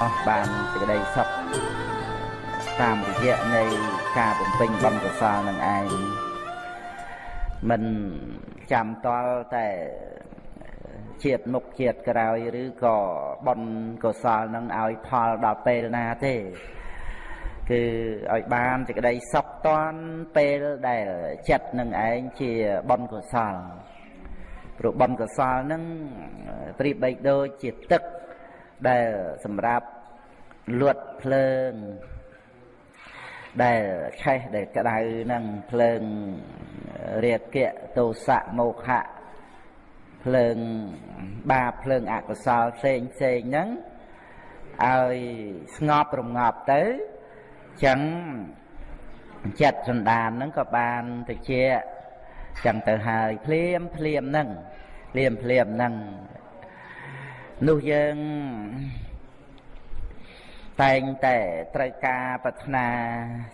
អស់បានសេចក្តីសុខតាមរយៈនៃការបំពេញបុណ្យកុសលនឹងឯងមិនចាំតល់តែជាតិមុខជាតិក្រោយឬក៏បុណ្យកុសលនឹងឲ្យផលដល់ពេលណាទេគឺឲ្យបានសេចក្តីសុខតន់ពេលដែលចិត្តនឹងឯងជាបុណ្យកុសលព្រោះបុណ្យកុសលនឹងប្រៀបបីដូចជាទឹកដែលសម្រាប់លួតភ្លើង ដែលឆេះដែលក្តៅនឹងភ្លើងរាគៈទោសៈមោហៈភ្លើងបាបភ្លើងអកុសលផ្សេងផ្សេងហ្នឹងឲ្យស្ងប់រងាប់ទៅចឹងចិត្តសន្តានហ្នឹងក៏បានទៅជា ចឹងទៅហើយភ្លាមភ្លាមហ្នឹងភ្លាមភ្លាមហ្នឹងនោះយើងតែងតែត្រូវការប្រាថ្នា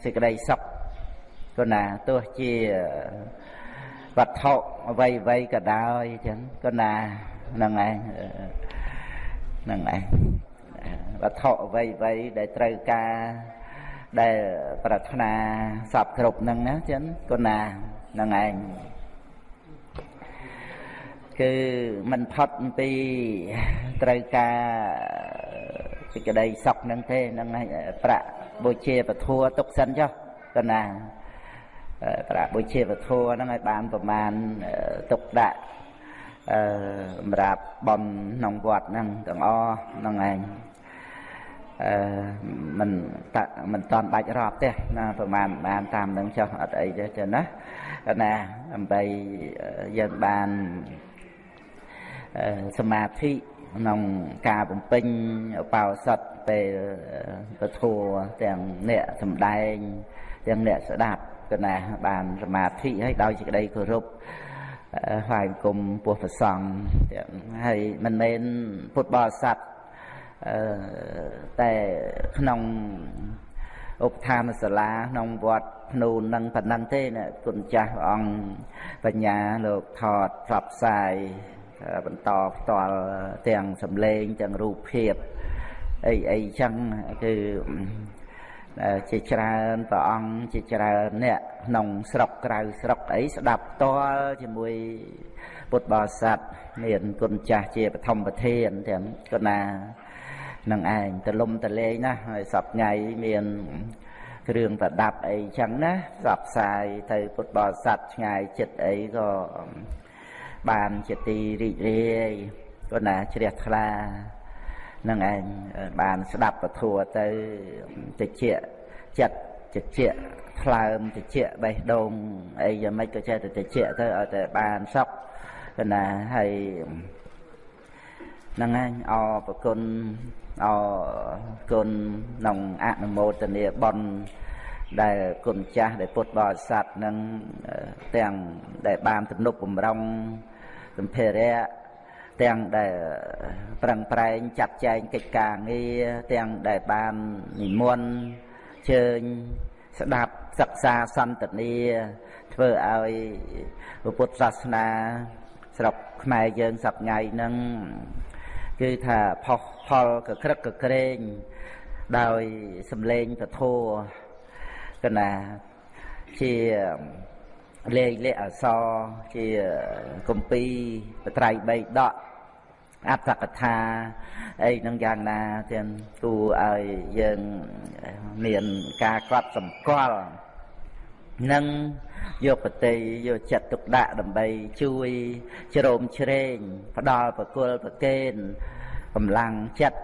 សេចក្តីសុខគណាទោះជាវត្ថុអ្វីអ្វីក៏ដោយចឹងគណាហ្នឹងឯងហ្នឹងឯងវត្ថុអ្វីអ្វីដែលត្រូវការដែលប្រាថ្នាសពគ្រប់ហ្នឹងណាចឹងគណា ហ្នឹងឯងគឺមិនផុតអំពីត្រូវការសេចក្តីសុខហ្នឹងទេហ្នឹងប្រាក់បុជាពធัวទុកសិនចុះកណាប្រាក់បុជាពធัวហ្នឹងឲ្យបានប្រមាណទុកដាក់អឺសម្រាប់បំក្នុងវត្តហ្នឹងទាំងអស់ហ្នឹងឯង អឺមិនតាមិនតាន់បាច់រាប់ទេណាប្រហែលបានតាមនឹងចុះអត់អីទេចឹងណាណាដើម្បីយើងបានសមាធិក្នុងការបំពេញឧបោសថពេលពធัวទាំងអ្នកសំដែងទាំងអ្នកស្ដាប់គណៈបានសមាធិហើយដោយសេចក្តីគោរពថ្វាយគុំពោះប្រសង់ទាំងហើយមិនមែនពុទ្ធបរិស័ទអឺ តែក្នុងឧបឋានសាលាក្នុងវត្តភ្នូននឹងប៉ុណ្ណឹងទេណាគុណចាស់ព្រះអង្គបញ្ញាលោកថតផ្សព្វផ្សាយបន្តផ្ទាល់ទាំងសំឡេងទាំងរូបភាពអីអីចឹងគឺជាច្រើនព្រះអង្គជាច្រើនអ្នកក្នុងស្រុកក្រៅស្រុកអីស្ដាប់ផ្ទាល់ជាមួយពុទ្ធបរិស័ទមានគុណចាស់ជាបឋមប្រធានទាំងគណា នឹងឯងទលំតលេងណាហើយសពថ្ងៃមានគ្រឿងប្រដាប់អីចឹងណាផ្សព្វផ្សាយទៅពុទ្ធបរិស័ទឆ្ងាយចិត្តអីក៏បានជាទីរីករាយក៏ណាជ្រះថ្លានឹងឯងបានស្ដាប់ពធัวទៅតិចចិត្តតិចថ្លើមតិចបេះដូងអីយ៉ាងម៉េចក៏ចេះតែតិចទៅឲ្យតែបានសុខក៏ណាហើយហ្នឹងឯងអរប្រគុណ អរគុណក្នុងអនុមោទនាបន់ដែលគុណចាស់ដែលពុទ្ធបរិស័ទនឹងទាំងដែលបានទំនុកបំរុងសម្ភារៈទាំងដែលប្រឹងប្រែងចាត់ចែងកិច្ចការងារទាំងដែលបាននិមន្តជើញស្ដាប់សិក្សាសន្ទនាធ្វើឲ្យពុទ្ធសាសនាស្រុកខ្មែរយើងសប្ងៃហ្នឹង គឺថាផុសផលកក្រឹកកក្រែងដោយសំឡេងពធកណាជាលេខលេខអសជាគម្ពីរបត្រៃបីដកអត្តកថាអីនឹងយ៉ាងណាទាំងគួរឲ្យយើងមានការកត់សម្គាល់នឹង យកប្រតិយកចិត្តទុកដាក់ដើម្បីជួយជ្រោមជ្រែងផ្ដល់ប្រគល់ប្រកេនកម្លាំងចិត្ត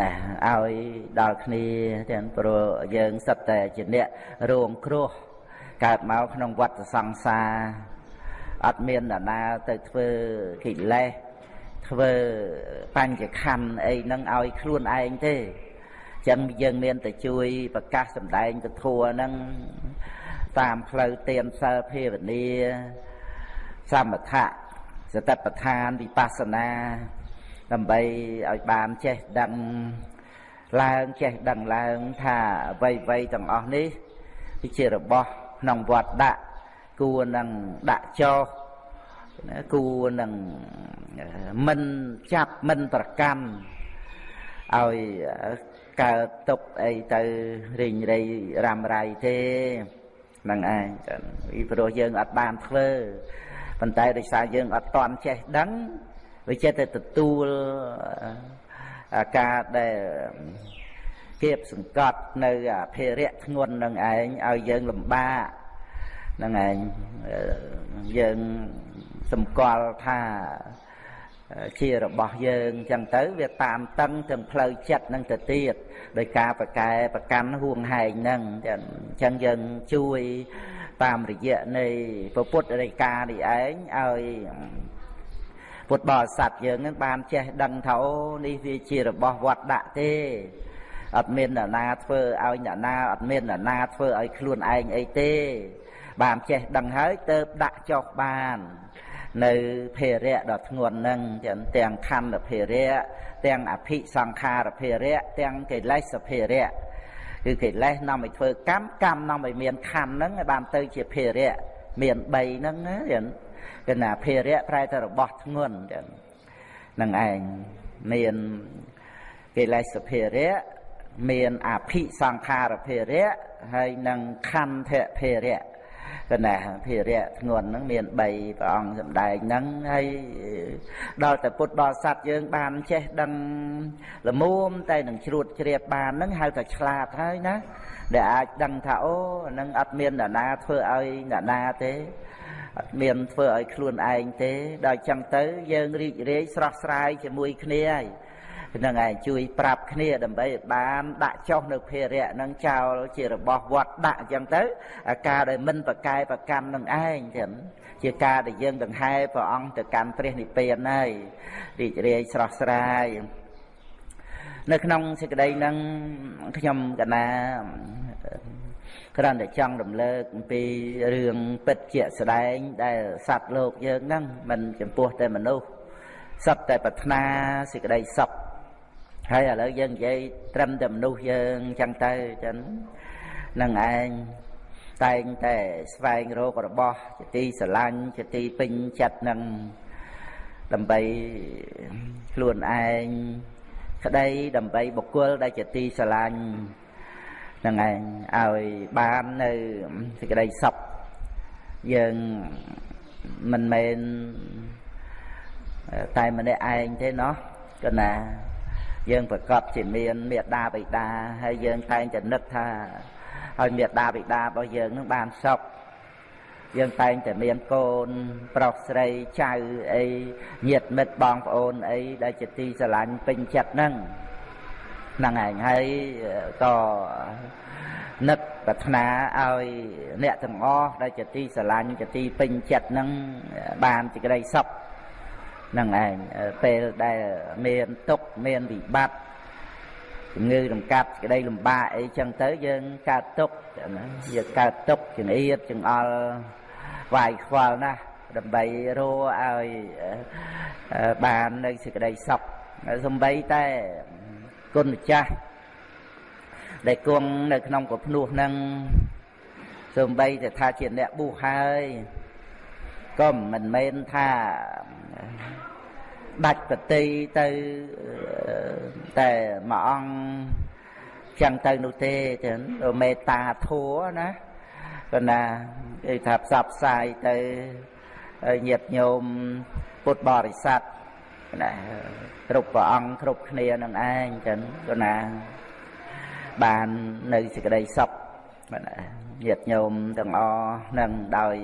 ណាឲ្យដល់គ្នាទាំងព្រោះយើងសិតតែជាអ្នករងគ្រោះកើតមកក្នុងវដ្តសង្សារអត់មានអ្នកណាទៅធ្វើកិលេសធ្វើបញ្ញខណ្ឌអីហ្នឹងឲ្យខ្លួនឯងទេចឹងយើងមានតែជួយប្រកាសសម្ដែងពធัวហ្នឹង តាមផ្លូវទានសិលភាវនាសមថៈសតិប្បដ្ឋានវិបស្សនា ដើម្បីឲ្យបានចេះដឹងឡើងចេះដឹងឡើងថាអ្វីៗទាំងអស់នេះគឺជារបស់ក្នុងវត្តដាក់គួរនឹងដាក់ចោលគួរនឹងមិនចាប់មិនប្រកាន់ឲ្យកើតទុកអីទៅរីងរៃរ៉ាំរៃទេហ្នឹងឯងពីព្រោះយើងអត់បានធ្វើប៉ុន្តែដោយសារយើងអត់តន់ចេះដឹងវាចេះតែទទួលការដែលគៀបសង្កត់នៅអភិរៈធ្ងន់នឹងឯងឲ្យយើងលំបាកនឹងឯងយើងសម្គាល់ថា ជារបស់យើងអញ្ចឹងទៅវាតាមតឹងទាំងផ្លូវចិត្តនឹងទៅទៀតដោយការប្រកែប្រកាន់ហួងហែងហ្នឹងអញ្ចឹងយើងជួយតាមរយៈនៃពុទ្ធរិកានេះឯងឲ្យពុទ្ធបរិស័ទយើងនឹងបានចេះដឹងថាអូនេះវាជារបស់វត្តដាក់ទេអត់មានអ្នកណាធ្វើឲ្យអ្នកណាអត់មានអ្នកណាធ្វើឲ្យខ្លួនឯងអីទេ បានចេះដឹងហើយទៅដាក់ចុះបាន នៅភារៈដ៏ធ្ងន់ហ្នឹងទាំងខណ្ឌភារៈទាំងអភិសង្ខារភារៈទាំងកិលេសភារៈគឺកិលេសនាំឲ្យធ្វើកម្មកម្មនាំឲ្យមានខណ្ឌហ្នឹងឲ្យបានទៅជាភារៈមាន3ហ្នឹងណាចឹងគឺណាភារៈប្រែតែរបស់ធ្ងន់ចឹងហ្នឹងឯងមានកិលេសភារៈមានអភិសង្ខារភារៈហើយនឹងខន្ធភារៈ កណាភារៈធ្ងន់ហ្នឹងមាន3ព្រះអង្គសម្ដែងហ្នឹងហើយដល់តែពុទ្ធបរិស័ទយើង បានចេះដឹងលមុំតែនឹងជ្រួតជ្រាបបានហ្នឹងហៅថាឆ្លាតហើយណាដែលអាចដឹងថាអូហ្នឹងអត់មានអ្នកណាធ្វើឲ្យអ្នកណាទេអត់មានធ្វើឲ្យខ្លួនឯងទេដល់ចឹងទៅយើងរីករាយស្រស់ស្រាយជាមួយគ្នាហើយហ្នឹងឯងជួយប្រាប់គ្នាដើម្បីបានដាក់ចុះនៅភារៈហ្នឹងចោលជារបស់វត្តដាក់អញ្ចឹងទៅការដែលមិនប្រកែប្រកម្មនឹងឯងចឹងជាការដែលយើងដង្ហែព្រះអង្គទៅកាន់ព្រះនិព្វានហើយរីករាយស្រស់ស្រាយនៅក្នុងសេចក្តីហ្នឹងខ្ញុំកណាគ្រាន់តែចង់រំលើកអំពីរឿងពិតជាក់ស្ដែង ដែលសត្វលោកយើងហ្នឹងមិនចំពោះតែមនុស្សសត្វតែប្រាថ្នាសេចក្តីសុខ ហើយឥឡូវយើងនិយាយត្រឹមតែមនុស្សយើងចឹងទៅចឹងនឹងឯងតែងតែស្វែងរករបស់ជាទីស្រឡាញ់ជាទីពេញចិត្តនឹងដើម្បីខ្លួនឯងក្តីដើម្បីបុគ្គលដែលជាទីស្រឡាញ់នឹងឯងឲ្យបាននៅសេចក្តីសុខយើងមិនមែនតែម្នាក់ឯងទេណោះកណា យើងប្រកបជាមានមេត្តាបិតាហើយយើងតែងតែនឹកថាឲ្យមេត្តាបិតារបស់យើងនឹងបានសុខយើងតែងតែមានកូន ប្រុសស្រីចៅអីញាតិមិត្តបងប្អូនអីដែលជាទីស្រឡាញ់ពេញចិត្តហ្នឹងហ្នឹងឯងហើយក៏នឹកប្រាថ្នាឲ្យអ្នកទាំងអស់ដែលជាទីស្រឡាញ់ជាទីពេញចិត្តហ្នឹងបានសេចក្តីសុខ នឹងឯងពេលដែលមានទុកមានវិបត្តិជំងឺរំកាត់ក្តីលំបាកអីចឹងទៅយើងកើតទុកណាយើងកើតទុកចង្អៀតចង្អល់វាយខ្វល់ណាស់ដើម្បីរੂឲ្យបាននៅសេចក្តីសុខសំបីតែគុណម្ចាស់ដែលគង់នៅក្នុងកភ្នោះនឹងសំបីតែថាជាអ្នកបុះហើយក៏មិនមែនថា ដាច់ប្រតិទៅតែមួយអង្គចឹងទៅនោះទេចឹងមេត្តាធัวណាក៏ណាគេថាផ្សព្វផ្សាយទៅញាតិញោមពុទ្ធបរិស័ទណាគ្រប់ព្រះអង្គគ្រប់គ្នានឹងឯងចឹងក៏ណាបាននៅសេចក្តីសុខបាទញាតិញោមទាំងអស់នឹងដោយ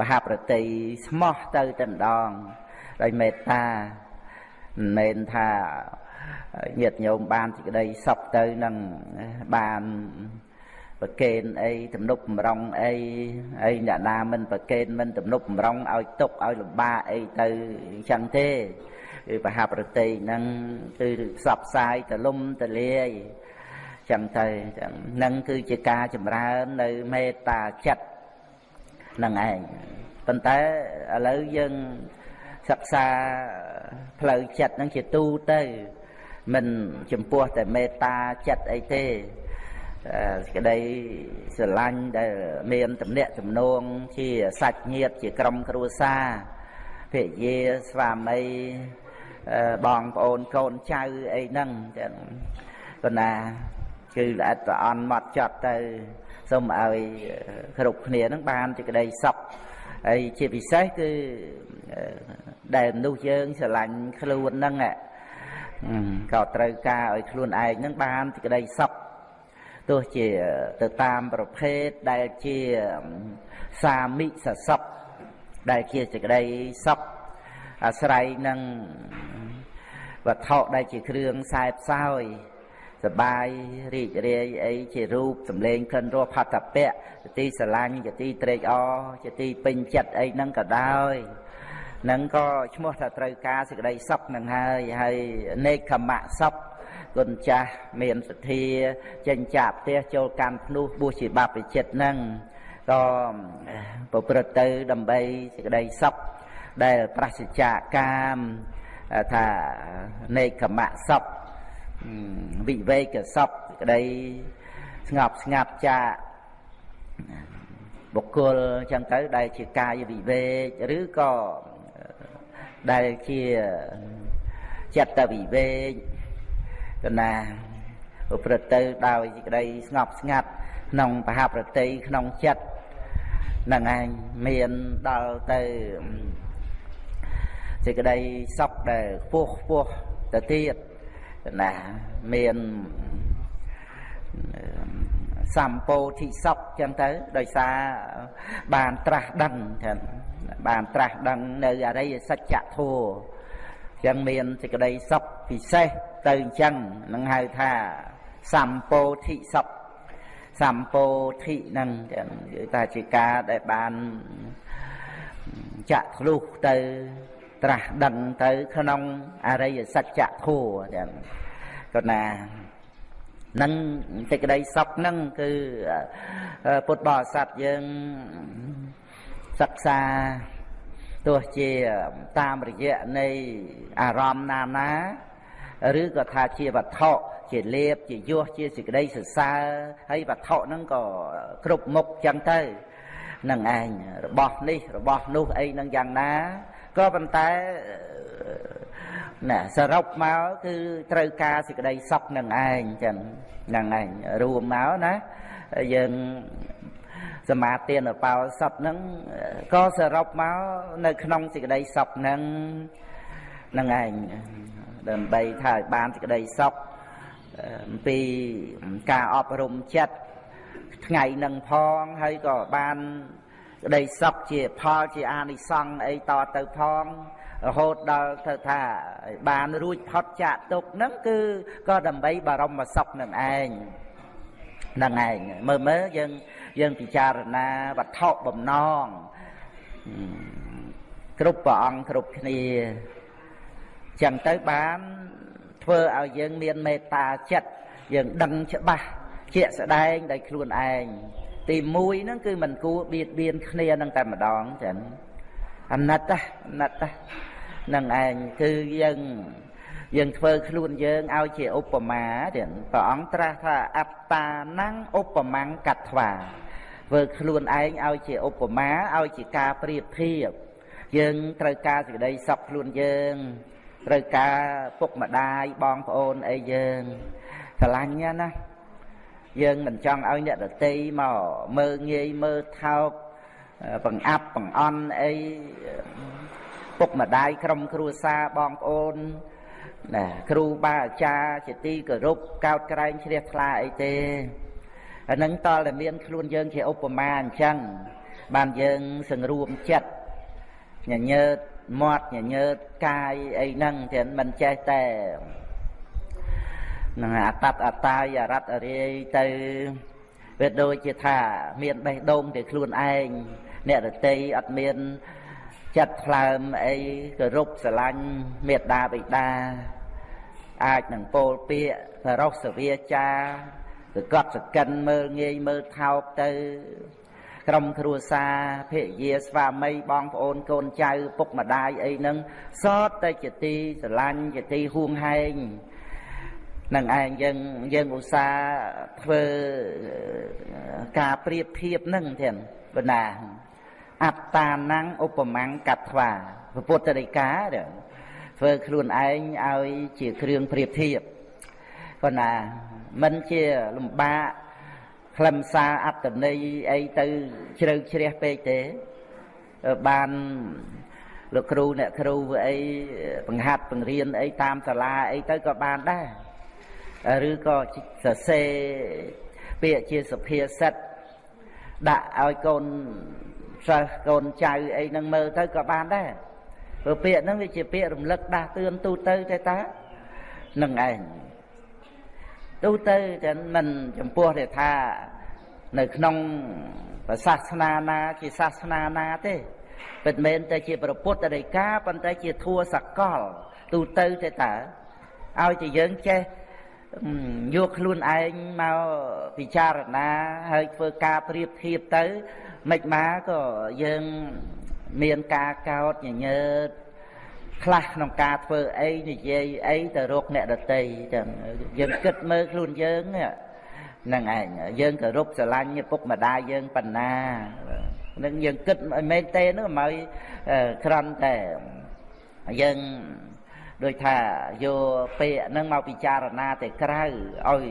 មហាប្រតិស្មោះទៅតែម្ដងដោយមេត្តា មិនមែនថាញាតិញោមបានសេចក្តីសុខទៅនឹងបានប្រកេនអីទំនុកបំរុងអីអីអ្នកណាមិនប្រកេនមិនទំនុកបំរុងឲ្យទុកឲ្យលំបាកអីទៅអញ្ចឹងទេគឺបហាប្រតិហ្នឹងគឺផ្សព្វផ្សាយទលំទលាយចឹងទៅចឹងហ្នឹងគឺជាការចម្រើននៅមេត្តាចិត្តហ្នឹងឯងប៉ុន្តែឥឡូវយើង សិក្សាផ្លូវចិត្តហ្នឹងជាទូទៅមិនចំពោះតែមេត្តាចិត្តអីទេក្តីស្រឡាញ់ដែលមានតំណាក់ទំនងជាសាច់ញាតិជាក្រុមគ្រួសារភរិយាស្វាមីបងប្អូនកូនចៅអីហ្នឹងចឹងប៉ុន្តែគឺល្អិតប្រអន់មកចត់ទៅសូមឲ្យគ្រប់គ្នានឹងបានជាក្តីសុខហើយជាពិសេសគឺ ដែលមនុស្សយើងស្រឡាញ់ខ្លួនហ្នឹងក៏ត្រូវការឲ្យខ្លួនឯងហ្នឹងបានជាក្តីសុខទោះជាទៅតាមប្រភេទដែលជាសាមិសសុខដែលជាសេចក្តីសុខអាស្រ័យនឹងវត្ថុដែលជាគ្រឿងខ្សែផ្សោយសបាយរីករាយអីជារូបសម្លេងក្លិនរសផតពៈជាទីស្រឡាញ់ជាទីត្រេកអរជាទីពេញចិត្តអីហ្នឹងក៏ដោយ នឹងក៏ឈ្មោះថាត្រូវការសេចក្តីសុខនឹងហើយហើយនេកខមៈសុខគុណចាស់មានសទ្ធាចេញចាក់ផ្ទះចូលកម្មភ្នោះបួសជាបាបវិចិត្រហ្នឹងក៏ប្រព្រឹត្តទៅដើម្បីសេចក្តីសុខដែលប្រសិជ្ជកាមថានេកខមៈសុខវិវេកសុខក្តីស្ងប់ស្ងាត់ចាកបុគ្គលអញ្ចឹងទៅដែលជាកាយវិវេកឬក៏ ដែលជាចិត្តវិវេកកណាប្រព្រឹត្តទៅដោយសេចក្តីស្ងប់ស្ងាត់ក្នុងបហប្រតិក្នុងចិត្តនឹងឯងមានដល់ទៅសេចក្តីសុខដែលខ្ពស់ខ្ពស់ទៅទៀតណាមាន សម្ពោធិសុខចឹងទៅដោយសារបានត្រាស់ដឹងចឹងបានត្រាស់ដឹងនៅអរិយសច្ចធម៌ចឹងមានសេចក្តីសុខពិសេសទៅអញ្ចឹងនឹងហៅថាសម្ពោធិសុខសម្ពោធិហ្នឹងចឹងគឺថាជាការដែលបានចាក់ធ្លុះទៅត្រាស់ដឹងទៅក្នុងអរិយសច្ចធម៌ចឹងក៏ណា នឹងសេចក្តីសុខហ្នឹងគឺពុទ្ធបរិស័ទយើងសិក្សាទោះជាតាមរយៈនៃអារម្មណ៍ណាណាឬក៏ថាជាវត្ថុជាលៀបជាយោះជាសេចក្តីសរសើរហើយវត្ថុហ្នឹងក៏គ្រប់មុខចឹងទៅនឹងឯងរបស់នេះរបស់នោះអីហ្នឹងយ៉ាងណាក៏ប៉ុន្តែ ណាសរុបមកគឺត្រូវការសេចក្តីសុខនឹងឯងចឹងហ្នឹងឯងរួមមកណាយើងសមាទានបោសពហ្នឹងក៏សរុបមកនៅក្នុងសេចក្តីសុខហ្នឹងហ្នឹងឯងដើម្បីថាឲ្យបានសេចក្តីសុខអំពីការអប់រំចិត្តថ្ងៃនឹងផងហើយក៏បានក្តីសុខជាផលជាអានិសង្ឃអីតទៅផង រហូតដល់ទៅថាបានរួចផុតចាកទុកហ្នឹងគឺក៏ដើម្បីបរមសុខនឹងឯងហ្នឹងឯងមើលមើលយើងយើងពិចារណាវត្ថុបំណងគ្រប់ព្រះអង្គគ្រប់គ្នាចឹងទៅបានធ្វើឲ្យយើងមានមេត្តាចិត្តយើងដឹងច្បាស់ជាក់ស្ដែងដោយខ្លួនឯងទី1ហ្នឹងគឺមិនគួរបៀតបៀនគ្នានឹងតែម្ដងចឹងអាណិតអាណិត នឹងឯងគឺយើងយើងធ្វើខ្លួនយើងឲ្យជាឧបមាទៀតព្រះអង្គត្រាស់ថាអត្តាណੰឧបមាំកត្វាធ្វើខ្លួនឯងឲ្យជាឧបមាឲ្យជាការប្រៀបធៀបយើងត្រូវការសេចក្តីសុខខ្លួនយើងត្រូវការពុកម្ដាយបងប្អូនអីយើងស្រឡាញ់ណាយើងមិនចង់ឲ្យអ្នកដតីមកមើងងាយមើលថោកបង្អាប់បង្អន់អី ពុកម្ដាយក្រុមគ្រួសារបងប្អូនណាគ្រូបាអាចារ្យជាទីគោរពកោតក្រែងជ្រះថ្លាអីទេអានឹងតលតែមានខ្លួនយើងជាឧបមាអញ្ចឹងបានយើងសង្រួមចិត្តញញើតមាត់ញញើតកាយអីហ្នឹងទាំងមិនចេះតែនឹងអតតអតាយអរតអរាយទៅវាដូចជាថា មានបេះដូងតែខ្លួនឯងអ្នករតីអត់មាន ចិត្តថ្លើមអីគោរពស្រឡាញ់មេត្តាបិតាអាចនឹងពោលពាក្យសរោសវាចាគឺកត់សកិនមើលងាយមើលថោកទៅ ក្រុមគ្រួសារភរិយាស្វាមីបងប្អូនកូនចៅពុកម្ដាយអីហ្នឹងសតតែជាទីស្រឡាញ់ជាទីហួងហែងនឹងឯងយើងយើងឧស្សាហ៍ធ្វើការប្រៀបធៀបហ្នឹងទៀតបណ្ណា អត្តានังឧបមង្គកត្វាពុទ្ធដីកាធ្វើខ្លួនឯងឲ្យជាគ្រឿងប្រៀបធៀបប៉ុន្តែមិនជាលំបាកខ្លឹមសារអត្តន័យអីទៅជ្រៅជ្រះពេកទេបានលោកគ្រូអ្នកគ្រូអីបង្ហាត់បង្រៀនអីតាមសាលាអីទៅក៏បានដែរឬក៏សរសេរពាក្យជាសុភាសិតដាក់ឲ្យកូន សិស្សកូនចៅអីហ្នឹងមើលទៅក៏បានដែរព្រោះពាក្យហ្នឹងវាជាពាក្យរំលឹកដាស់តឿនទូទៅតែតានឹងឯងទូទៅតែមិនចំពោះទេថានៅក្នុងសាសនាណាជាសាសនាណាទេពិតមែនតែជាប្រពុតរិកាប៉ុន្តែជាធัวសកល ទូទៅទេតើឲ្យតែយើងចេះយកខ្លួនឯងមកពិចារណាហើយធ្វើការប្រៀបធៀបទៅ មិនមកក៏យើងមានការកោតញញើតខ្លះក្នុងការធ្វើអីនិយាយអីទៅរកអ្នកដតីចឹងយើងគិតមើលខ្លួនយើងហ្នឹងឯងយើងគោរពស្រឡាញ់ពុកម្ដាយយើងប៉ុណ្ណានឹងយើងគិតឲ្យមែនទេនោះមកក្រំតែយើង ដូចថាយកពាក្យហ្នឹងមកពិចារណាតែក្រៅឲ្យ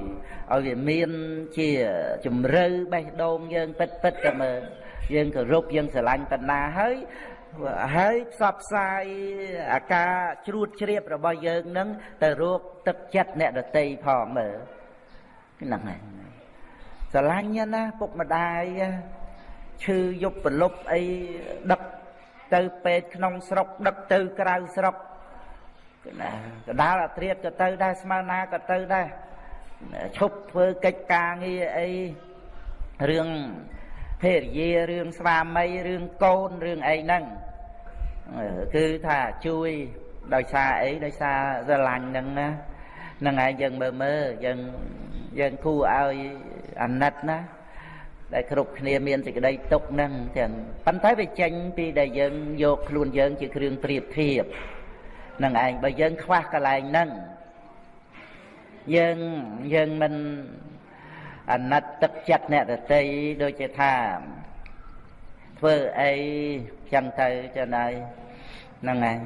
ឲ្យវាមានជាជំរឿបេះដូងយើងពិតពិតតែមើលយើងគោរពយើងស្រឡាញ់ប៉ុណ្ណាហើយហើយផ្សព្វផ្សាយអាការជ្រួតជ្រាបរបស់យើងនឹងទៅរកទឹកចិត្តអ្នកដតីផងមើលហ្នឹងហើយស្រឡាញ់ណាពុកម្ដាយឈឺយប់ប្រលប់អីដឹកទៅពេទ្យក្នុងស្រុកដឹកទៅក្រៅស្រុក ណាកដាលអាត្រៀតក៏ទៅដែរស្មើណាក៏ទៅដែរឈប់ធ្វើកិច្ចការងារអីរឿងភេរយារឿងស្វាមីរឿងកូនរឿងអីហ្នឹងគឺថាជួយដោយសារអីដោយសារស្រឡាញ់ហ្នឹងណាហ្នឹងឯងយើងមើលមើលយើងយើងគួរឲ្យអាណិតណាដែលគ្រប់គ្នាមានសេចក្តីទុកហ្នឹងទាំងប៉ុន្តែវាចេញពីដែលយើងយកខ្លួនយើងជាគ្រឿងប្រៀបធៀប នឹងឯងបើយើងខ្វះកន្លែងហ្នឹងយើងយើងមិនអាណិតទឹកចិត្តអ្នកដតីដូចជាថាធ្វើអីចឹងទៅចឹងហើយហ្នឹងហើយ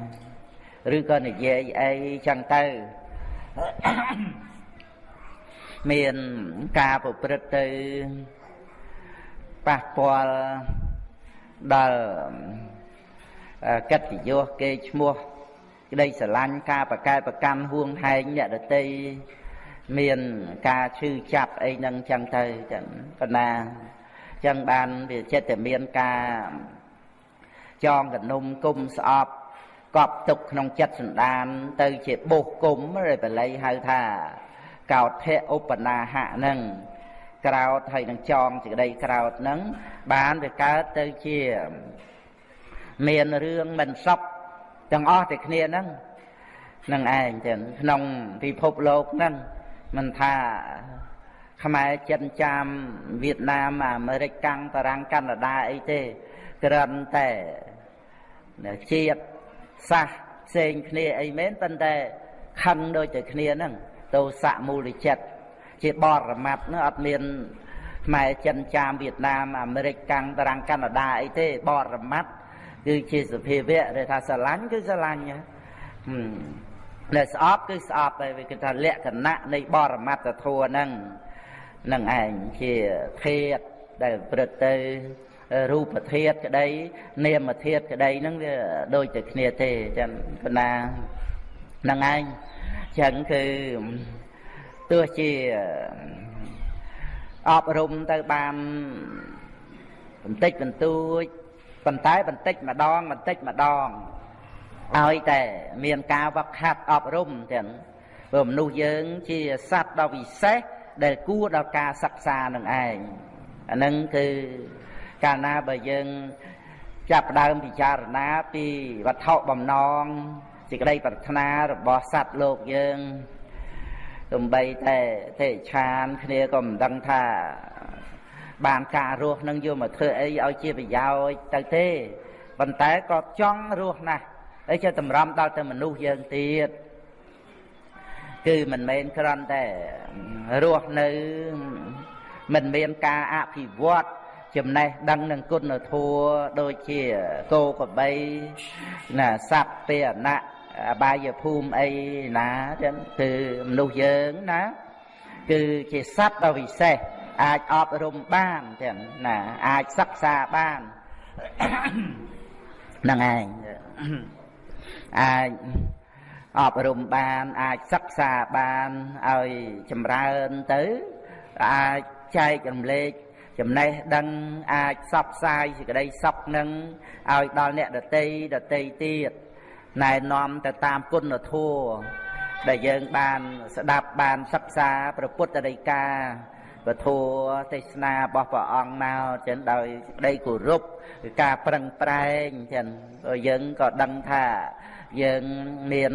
ឬក៏និយាយអីចឹងទៅមានការប្រព្រឹត្តទៅប៉ះពាល់ដល់កិត្តិយសគេឈ្មោះ ក្តីស្រឡាញ់ការបកែប្រកាន់ហួងហែងអ្នកដតីមានការឈឺចាប់អីហ្នឹងចឹងទៅចឹងប៉ុណ្ណាចឹងបានវាចិត្តតែមានការចងកនុំគុំស្អប់កប់ទុកក្នុងចិត្តសន្តាន ទៅជាបុសគុំឬបល័យហៅថា កោថៈឧបនាហៈហ្នឹងក្រោតហើយនឹងចងសេចក្តីក្រោតហ្នឹងបានវាកើតទៅជា មានរឿងមិនសុខ ទាំងអស់តែគ្នាហ្នឹងនឹងឯងចឹងក្នុងពិភពលោកហ្នឹងមិនថាខ្មែរចិនចាមវៀតណាមអាមេរិកកាំងបារាំងកាណាដាអីទេគ្រាន់តែជាតិសាសផ្សេងគ្នាអីមែនប៉ុន្តែខឹងដូចតែគ្នាហ្នឹងទោសៈមូលចិត្តជាបរមត្តនោះអត់មានខ្មែរចិនចាមវៀតណាមអាមេរិកកាំងបារាំងកាណាដាអីទេបរមត្ត គឺជាសភាវៈដែលថាស្រឡាញ់គឺស្រឡាញ់ដែលស្អប់គឺស្អប់ហើយវាគឺថាលក្ខណៈនៃបរមត្តធัวហ្នឹងនឹងឯងជាធាតដែលព្រឹត្តទៅរូបធាតក្តី នាមធាតក្តីហ្នឹងវាដូចតែគ្នាទេចឹងបណ្ណាហ្នឹងឯងចឹងគឺទោះជាអប់រំទៅបានបន្តិចបន្តួច ប៉ុន្តែបន្តិចម្ដងបន្តិចម្ដងឲ្យតែមានការវឹកហាត់អប់រំទាំងព្រោះមនុស្សយើងជាសត្វដ៏វិសេសដែលគួរដល់ការសិក្សានឹងឯងអានឹងគឺកាលណាបើយើងចាប់ដើមពិចារណាពីវត្ថុបំណងសេចក្តីប្រាថ្នារបស់សត្វលោកយើងទំបីតែទេឆានគ្នាក៏មិនដឹងថា បានការរស់នឹងយកមកធ្វើអីឲ្យជាប្រយោជន៍ទៅទេប៉ុន្តែក៏ចង់រស់ណាស់ហើយចេះតម្រាំដល់ទៅមនុស្សយើងទៀតគឺមិនមែនគ្រាន់តែរស់នៅមិនមានការអភិវឌ្ឍចំណេះដឹងនឹងគុណធម៌ដូចជាគោក្របីណាសត្វពាណៈអបាយភូមិអីណាចឹងគឺមនុស្សយើងណា គឺជាសត្វដ៏វិសេស អាចអប់រំបានចឹងណាអាចសិក្សាបានហ្នឹងឯងអាចអប់រំបានអាចសិក្សាបានឲ្យចម្រើនទៅអាចចែករំលែកចំណេះដឹងអាចសបផ្សាយសេចក្តីសុខនឹងឲ្យដល់អ្នកដតីដតីទៀតណែនាំទៅតាមគុណធម៌ដែលយើងបានស្ដាប់បានសិក្សាព្រះពុទ្ធដីកា ពធัวទេសនារបស់ព្រះអង្គមកចឹងដោយក្តីគោរពការប្រឹងប្រែងចឹងយើងក៏ដឹងថាយើងមាន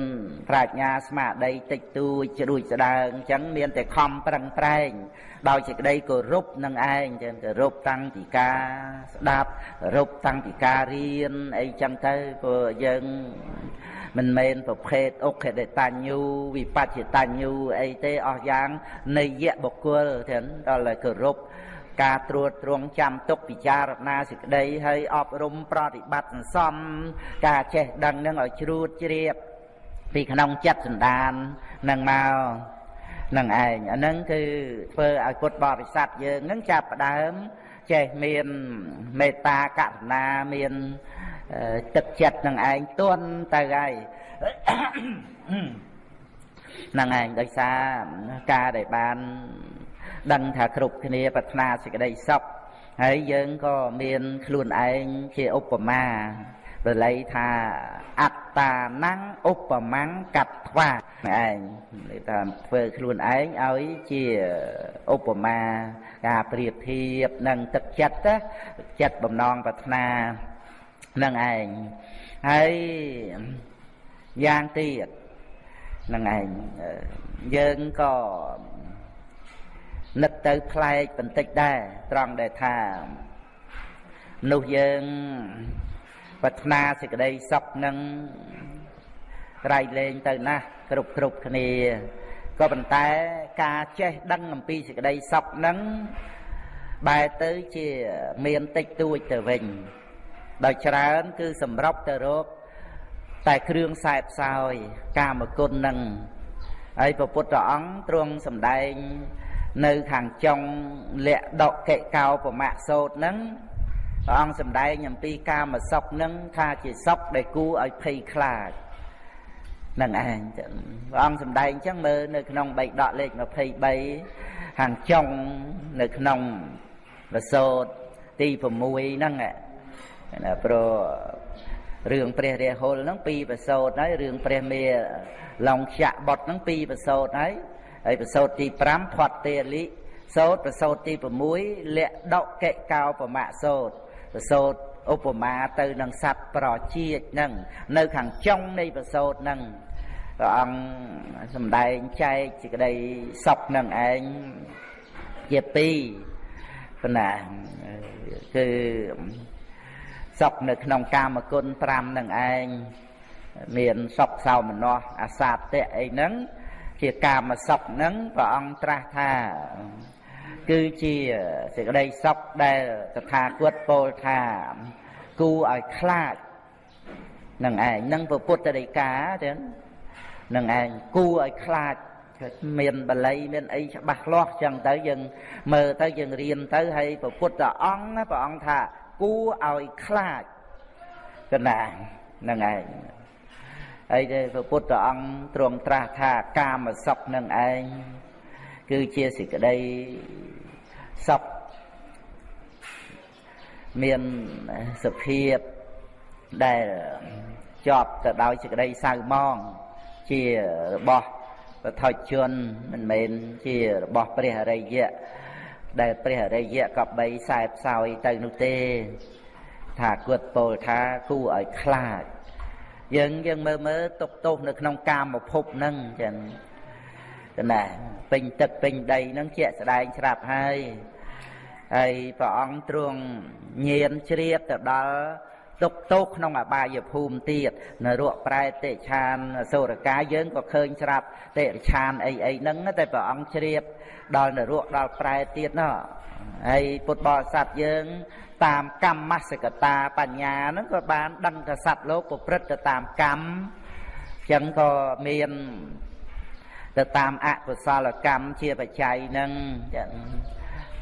ប្រាជ្ញាស្មារតីតិចតួចជ្រួចស្ដើងអញ្ចឹងមានតែខំប្រឹងប្រែងដោយសេចក្តីគោរពនឹងឯងចឹងគោរពតាំងពីការស្ដាប់គោរពតាំងពីការរៀនអីចឹងទៅព្រោះយើង មិនមែនប្រភេទអុខេតតញ្ញូវិបច្ចតញ្ញូអីទេអស់យ៉ាងនៃយៈបុគ្គលទាំងដល់តែគោរពការត្រួតត្រងចាំទុកពិចារណាសេចក្តីហើយអប់រំប្រតិបត្តិសន្សំការចេះដឹងនឹងឲ្យជ្រួតជ្រាបពីក្នុងចិត្តសន្តាននឹងមកនឹងឯងអាហ្នឹងគឺធ្វើឲ្យពុទ្ធបរិស័ទយើងនឹងចាប់ផ្ដើមចេះមានមេត្តាករុណាមាន ទឹកចិត្តនឹងឯងទន់ទៅហើយនឹងឯងដោយសារការដែលបាន ដឹងថាគ្រប់គ្នាប្រាថ្នាសេចក្តីសុខហើយយើងក៏មានខ្លួនឯងជាឧបមាបល័យថាអត្តាណੰឧបមੰកត្វាឯងថាធ្វើខ្លួនឯងឲ្យជាឧបមាការប្រៀបធៀបនឹងទឹកចិត្តចិត្តបំណងប្រាថ្នា នឹងឯងហើយយ៉ាងទៀតនឹងឯងយើងក៏នឹកទៅប្លែកបន្តិចដែរត្រង់ដែលថាមនុស្សយើងប្រាថ្នាសេចក្តីសុខនឹងក្រៃលែងទៅណាស់គ្រប់គ្រប់គ្នាក៏ប៉ុន្តែការចេះដឹងអំពីសេចក្តីសុខនឹងបែរទៅជាមានតិចតួចទៅវិញ ដោយច្រើន គឺសម្របទៅរកតែគ្រឿងខ្សែផ្សោយ កាមគុណនឹងហើយព្រះពុទ្ធអង្គទ្រង់សម្ដែង នៅខាងចុងលក្ខដកិកោប្រមាសោតនឹងព្រះអង្គសម្ដែងអំពីកាមសុខនឹងថាជាសុខដែលគួរឲ្យភ័យខ្លាចនឹងឯងព្រះអង្គសម្ដែងអញ្ចឹងមើលនៅក្នុងបៃដកលេខ23ខាងចុងនៅក្នុងបសោតទី6ហ្នឹង ណាព្រោះរឿងព្រះរាហុលហ្នឹងពីរប្រសោតហើយរឿងព្រះមេឡុងខ្យាក់បុតហ្នឹងពីរប្រសោតហើយហើយប្រសោតទី5ផាត់ទេលិសោតប្រសោតទី6លក្ដកិកោបមៈសោតប្រសោតឧបមាទៅនឹងសត្វប្រជាតិហ្នឹងនៅខាងចុងនៃប្រសោតហ្នឹងព្រះអង្គសំដែងចែកសេចក្តីសុខនឹងឯងជាពីរប៉ុណ្ណាគឺ សុខនៅក្នុងកាមគុណ5នឹងឯងមានសុខសោមនស្សអាសាតៈអីហ្នឹងជាកាមសុខហ្នឹងព្រះអង្គត្រាស់ថា គឺជាសេចក្តីសុខដែលតថាគតពោលថាគូឲ្យខ្លាចនឹងឯងនឹងពុទ្ធដីកាចឹងនឹងឯងគូឲ្យខ្លាចមានបល័យមានអីច្បាស់លាស់ចឹងទៅយើងមើលទៅយើងរៀនទៅហើយព្រះពុទ្ធអង្គព្រះអង្គថា គួរឲ្យខ្លាចកណានឹងឯងហើយដែលព្រះពុទ្ធអង្គទ្រង់ត្រាស់ថាកាមសុខនឹងឯងគឺជាសេចក្តីសុខមានសភាពដែលជាប់ទៅដោយសេចក្តីសៅមងជារបស់បថុជនមិនមែនជារបស់ព្រះអរិយៈ ដែលព្រះអរិយៈក៏បីខ្សែផ្សោយទៅនោះទេ ថាគាត់ពោលថាគួរឲ្យខ្លាចយើងយើងមើលមើលទុកទោសនៅក្នុងកាមភពហ្នឹងចឹងណាពេញទឹកពេញដីហ្នឹងជាក់ស្ដែងស្រាប់ហើយហើយព្រះអង្គទ្រង់ញៀនជ្រាបទៅដល់ទុកទោសក្នុងអបាយភូមិទៀតនរកប្រែតិឆានសូរកាយើងក៏ឃើញស្រាប់តិឆានអីអីហ្នឹងតែព្រះអង្គជ្រាប ដល់នរកដល់ប្រែទៀតណោះហើយពុទ្ធបរិស័ទយើង តាមកម្មសកតាបញ្ញាហ្នឹងក៏បានដឹងថាសត្វលោកប្រព្រឹត្តទៅតាមកម្មចឹងក៏មានទៅតាមអកុសលកម្មជាបច្ច័យហ្នឹងចឹង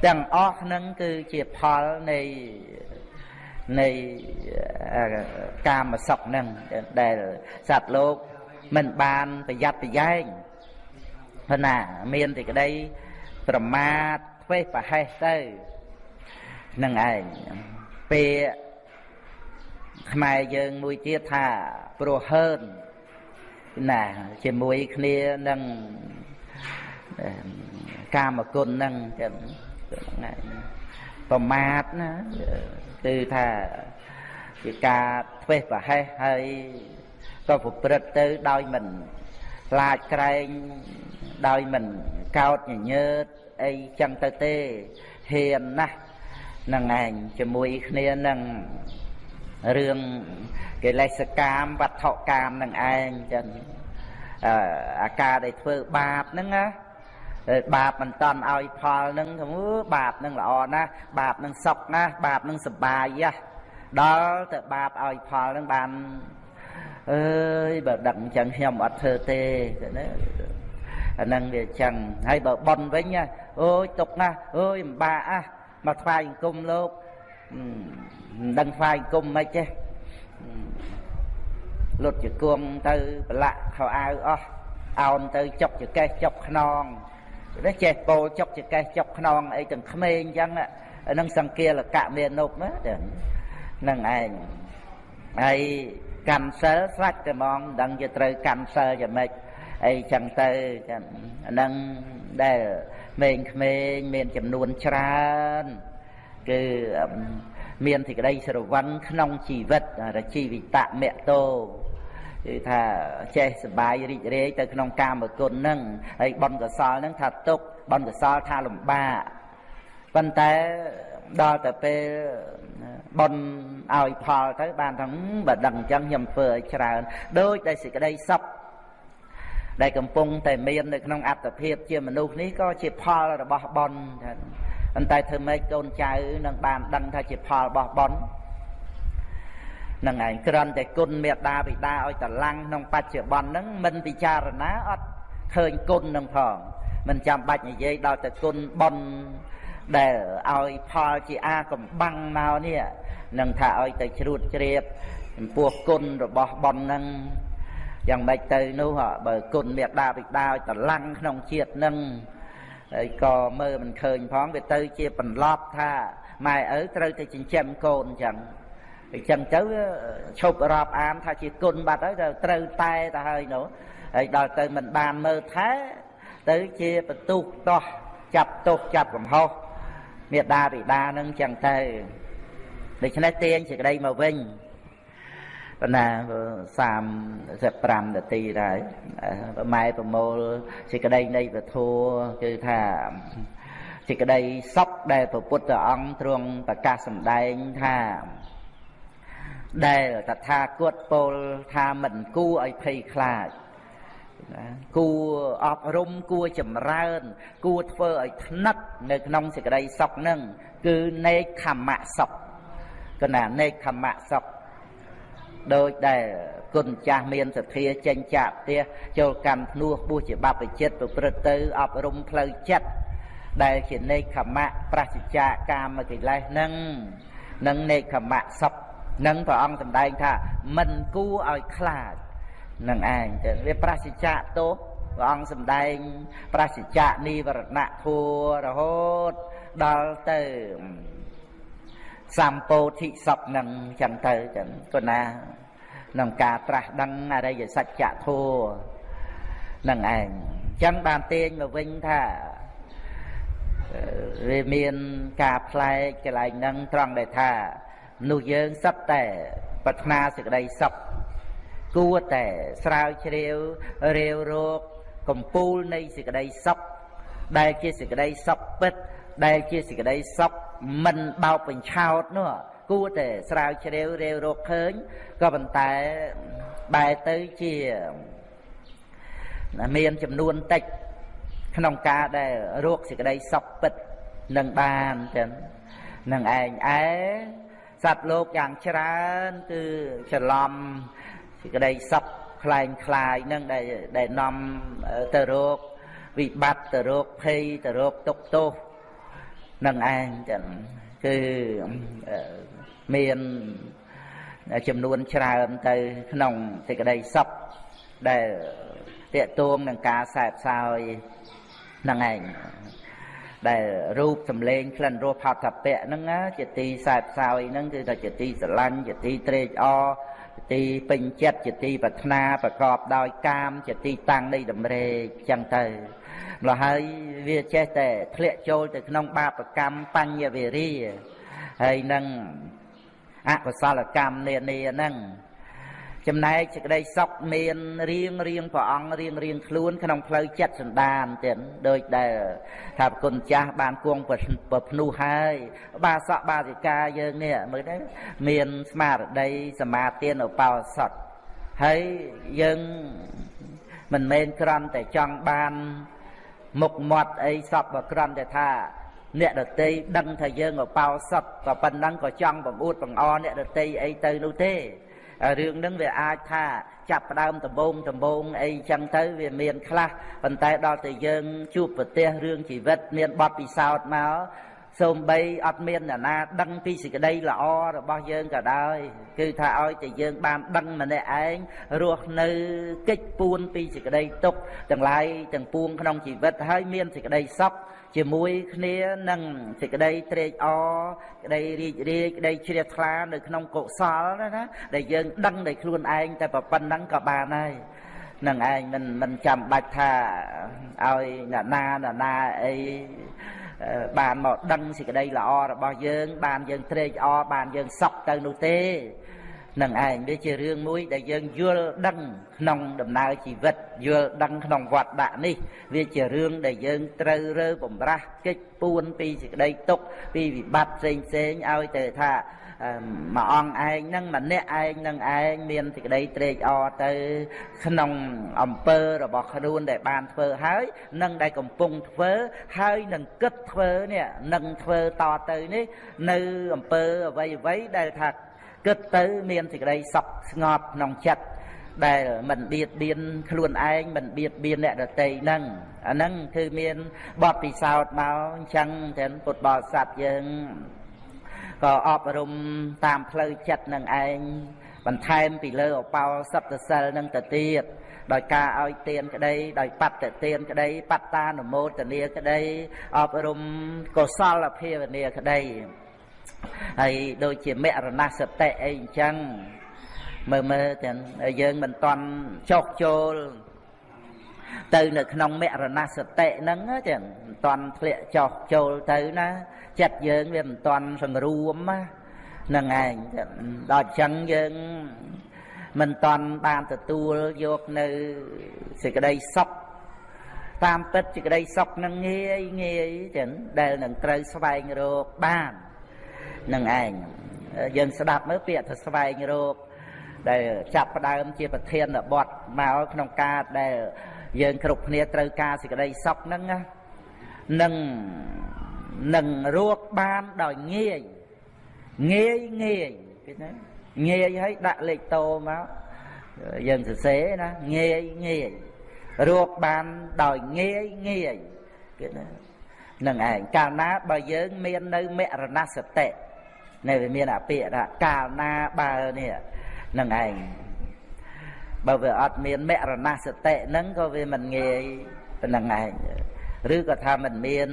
ទាំងអស់ហ្នឹងគឺជាផលនៃនៃកាមសុខហ្នឹងដែលសត្វលោកមិនបានប្រយ័ត្នប្រយែងព្រោះណាមានតែក្តី ប្រមាទធ្វេសប្រហែសទៅនឹងឯងពេលខ្មែរយើងមួយទៀតថាព្រោះហើនណាជាមួយគ្នានឹងកាមគុណហ្នឹងចឹងប្រមាទណាគឺថាជាការធ្វេសប្រហែសហើយក៏ប្រព្រឹត្តទៅដោយមិន ខ្លាចក្រែងដោយមិនកោតញញើតអីចឹងទៅទេហ៊ានណាស់នឹងឯងជាមួយគ្នានឹងរឿងកិលេសកាមវត្ថុកាមនឹងឯងចឹងអាការដែលធ្វើបាបហ្នឹងណាបាបមិនតន់ឲ្យផលហ្នឹងថាបាបហ្នឹងល្អណាស់បាបហ្នឹងសុខណាស់បាបហ្នឹងសបាយណាស់ដល់ទៅបាបឲ្យផលហ្នឹងបាន អើយបើដឹងអញ្ចឹងខ្ញុំអត់ធ្វើទេណាអាហ្នឹងវាអញ្ចឹងហើយបើប៉ុនវិញអូយទុកណាស់អូយម្បាក់អាមកថ្វាយអង្គមលោកមិនដឹងថ្វាយអង្គមមិនចេះលុតជង្គង់ទៅប្រឡាក់ខោអាវអស់អោនទៅចុកចកេះចុកខ្នងនេះចេះពោលចុកចកេះចុកខ្នងអីទាំងក្មេងអញ្ចឹងហ្នឹងសង្គាលកៈមាននុបណាហ្នឹងឯងហើយ កម្មសិលស្រាច់តែហ្មងដឹងជាត្រូវកម្មសិលយ៉ាងម៉េចអីចឹងទៅចឹងអាហ្នឹងដែលក្មេងក្មេងមានចំនួនច្រើនគឺមានសេចក្តីស្រវឹងក្នុងជីវិតរជីវិតមតោគឺថាចេះសបាយរីករាយទៅក្នុងកាមគុណហ្នឹងហើយបុណ្យកុសលហ្នឹងថាទុកបុណ្យកុសលថាលំបាកប៉ុន្តែ ដល់ទៅពេលបុណ្យឲ្យផលទៅបានថាបើដឹងអញ្ចឹងខ្ញុំធ្វើឲ្យច្រើនដូចតែសេចក្តីសុខដែលកំពុងតែមាននៅក្នុងអត្តភាពជាមនុស្សនេះក៏ជាផលរបស់បុណ្យប៉ុន្តែធ្វើម៉េចកូនចៅនឹងបានដឹងថាជាផលរបស់បុណ្យនឹងឯងគ្រាន់តែគុណមេត្តាបិតាឲ្យតឡាំងក្នុងបច្ចុប្បន្នហ្នឹងមិនពិចារណាអត់ឃើញគុណនឹងផងមិនចាំបាច់និយាយដល់តែគុណបុណ្យ ដែលឲ្យផលជាអាកំបាំងមកនេះនឹងថាឲ្យទៅជ្រួតជ្រាបចំពោះគុណរបស់បុណ្យហ្នឹងយ៉ាងម៉េចទៅនោះបើគុណមេត្តាបិតាឲ្យតឡាំងក្នុងជាតិនឹងហើយក៏មើលមិនឃើញផងវាទៅជាបន្លប់ថាម៉ែឪត្រូវទៅចិញ្ចឹមកូនអញ្ចឹងអញ្ចឹងទៅឈប់រាប់អានថាជាគុណបាត់ហើយទៅត្រូវតែទៅហើយនោះហើយដល់ទៅមិនបានមើលថែទៅជាបន្ទុះតោះចាប់ទោសចាប់កំហុស មេដាបិតានឹងចឹងទៅដូច្នេះទាញសេចក្តីមកវិញប៉ុន្តែ35នាទីដែរម៉ែប្រមូលសេចក្តីនៃពធัวគឺថាសេចក្តីសុខដែលព្រះពុទ្ធអង្គទ្រង់ប្រកាសសម្ដែងថាដែលតថាគតពោលថាមិនគួរឲ្យភ័យខ្លាច គួរអប់រំគួរចម្រើន គួរធ្វើឲ្យថ្នឹកនៅក្នុងសេចក្តីសុខនឹងគឺនេកខមៈសុខកណានេកខមៈសុខដោយដែលគុណចាស់មានសទ្ធាចេញចាក់ផ្ទះចូលកម្មភ្នោះបួសជាបព្វជិតប្រព្រឹត្តទៅអប់រំផ្លូវចិត្តដែលជានេកខមៈប្រសិជ្ជៈកាមកិលេសនឹងនឹងនេកខមៈសុខនឹងព្រះអង្គសម្ដែងថាមិនគួរឲ្យខ្លាច នឹងឯងទៅវាប្រសិជ្ជៈទោសព្រះអង្គសម្ដែង ប្រសិជ្ជៈនិវរណៈធัวរហូតដល់ទៅសម្ពោធិសពនឹងចឹងទៅចឹងគណាក្នុងការត្រាស់ដឹងអរិយសច្ចធัวនឹងឯងចឹងបានទាញមកវិញថាវាមានការផ្លែកកន្លែងហ្នឹងត្រង់ដែលថាមនុស្សយើងសឹកតែប្រាថ្នាសេចក្តីសុខ គួរតែស្រាវជ្រាវរាវរកកំពូលនៃសេចក្តីសុខដែលជាសេចក្តីសុខពិត ដែលជាសេចក្តីសុខមិនបោកបញ្ឆោតនោះគួរតែស្រាវជ្រាវរាវរកឃើញក៏ប៉ុន្តែបែរទៅជាមានចំនួនតិច ក្នុងការដែលរកសេចក្តីសុខពិតនឹងបានចឹងនឹងឯងឯសត្វលោកយ៉ាងច្រើនគឺច្រឡំ សេចក្តីសុខคล้ายคล้ายនឹងដែលដែលនាំទៅរកវិបត្តិទៅរកភ័យទៅរកទុក្ខទោសនឹងឯងចឹងគឺមានចំនួនច្រើនទៅក្នុងសេចក្តីសុខដែលតេតួងនឹងការសែបសោយនឹងឯងដែលរូបសម្លេងក្លិនរសផតពៈហ្នឹងជាទីសែបសោយហ្នឹងគឺថាជាទីស្រឡាញ់ជាទីត្រេកអរជា ទីពេញចិត្តជាទីប្រាថ្នាប្រកបដោយកាម ជាទីតាំងនៃតម្រេកចឹងទៅម្ល៉េះហើយវាចេះតែធ្លាក់ចូលទៅក្នុងបាបកម្មបញ្ញវេរីហើយនឹងអកុសលកម្មនានាហ្នឹង ចំណែកសេចក្តីសុខមានរៀងរៀងព្រះអង្គរៀងរៀងខ្លួនក្នុងផ្លូវចិត្តសន្តានទៀតដូចដែលថាប្រគុណចាស់បានគង់ប្រភ្នោះហើយបាសកបាសិកាយើងនេះមើលទៅមានស្មារតីសមាទានឧបោសថហើយយើងមិនមែនគ្រាន់តែចង់បានមុខមាត់អីសពបើគ្រាន់តែថាអ្នកដតីដឹងថាយើងឧបោសថក៏ប៉ុណ្ណឹងក៏ចង់បង្អួតបង្អអ្នកដតីអីទៅនោះទេ រឿងហ្នឹងវាអាចថាចាប់ផ្ដើមដំបងដំបងអីចឹងទៅវាមានខ្លះប៉ុន្តែដល់តែយើងជួបប្រទេសរឿងជីវិតមានបទពិសោធន៍មកសូម្បីអត់មានអ្នកណាដឹងពីសេចក្តីល្អរបស់យើងក៏ដោយគឺថាឲ្យតែយើងបានដឹងម្នាក់ឯងរស់នៅកិច្ចពួនពីសេចក្តីទុក្ខទាំងឡាយទាំងពួងក្នុងជីវិតហើយមានសេចក្តីសុខ ជាមួយគ្នានឹងសេចក្តីត្រេកអរក្តីរីករាយក្តីជ្រះថ្លានៅក្នុងកុសលណាដែលយើងដឹងដោយខ្លួនឯងតែប៉ុណ្្នឹងក៏បានហើយនឹងឯងមិនមិនចាំបាច់ថាឲ្យអ្នកណាអ្នកណាអីបានមកដឹងសេចក្តីល្អរបស់យើង បានយើងត្រេកអរបានយើងសុខទៅនោះទេ នឹងឯងវាជារឿងមួយដែលយើងយល់ដឹងក្នុងដំណើរជីវិតយល់ដឹងក្នុងវត្តដាក់នេះវាជារឿងដែលយើងត្រូវរើបំរាស់កិច្ចពួនពីសេចក្តីទុកពីវិបត្តិផ្សេងផ្សេងឲ្យទៅថាមួយអង្គឯងហ្នឹងម្នាក់ឯងនឹងឯងមានសេចក្តីត្រេកអរទៅ ក្នុងអំពើរបស់ខ្លួនដែលបានធ្វើហើយនឹងដែលកំពុងធ្វើហើយនឹងគិតធ្វើនេះនឹងធ្វើតទៅនេះ នៅអំពើអ្វីអ្វីដែលថា គិតទៅមានសេចក្តីសុខស្ងប់ក្នុងចិត្តដែលមិនបៀតបៀនខ្លួនឯងមិនបៀតបៀនអ្នកដទៃហ្នឹងអាហ្នឹងគឺមានបទពិសោធន៍មកអញ្ចឹងទាំងពុទ្ធបរិស័ទយើងក៏អប់រំតាមផ្លូវចិត្តនឹងឯងបន្ថែមពីលើអបោសត្វសិលនឹងទៅទៀតដោយការឲ្យទានក្តីដោយបត្តទានក្តីបត្តានុមោទនាក្តីអប់រំកុសលភាវនាក្តី ហើយដូចជាមរណសតិអីអញ្ចឹងមើលមើលទាំងយើងមិនតន់ចុះចូលទៅនៅក្នុងមរណសតិហ្នឹងចឹងមិនតន់ធ្លាក់ចុះចូលទៅណាចិត្តយើងវាមិនតន់សង្រួមហ្នឹងឯងដល់អញ្ចឹងយើងមិនតន់បានទទួលយកនៅសេចក្តីសុខតាមពិតសេចក្តីសុខនឹងងាយងាយចឹងដែលនឹងត្រូវស្វែងរកបាន នឹងឯងយើងស្ដាប់មើលពាក្យថាស្វែងរកដែលចាប់ផ្ដើមជាប្រធានបទមកក្នុងការដែលយើងគ្រប់គ្នាត្រូវការសេចក្តីសុខហ្នឹងនឹងនឹងរកបានដោយងាយងាយងាយឃើញទេងាយហើយដាក់លេខតោមកយើងសរសេរណាងាយងាយរកបានដោយងាយងាយគេណានឹងឯងកាលណាបើយើងមាននៅមរណសតិ នៅវាមានអាពាក្យថាកាលណាបើនេះនឹងឯងបើវាអត់មានមរណសតិហ្នឹងក៏វាមិនងាយប៉ុណ្ណឹងឯងឬក៏ថាមិនមាន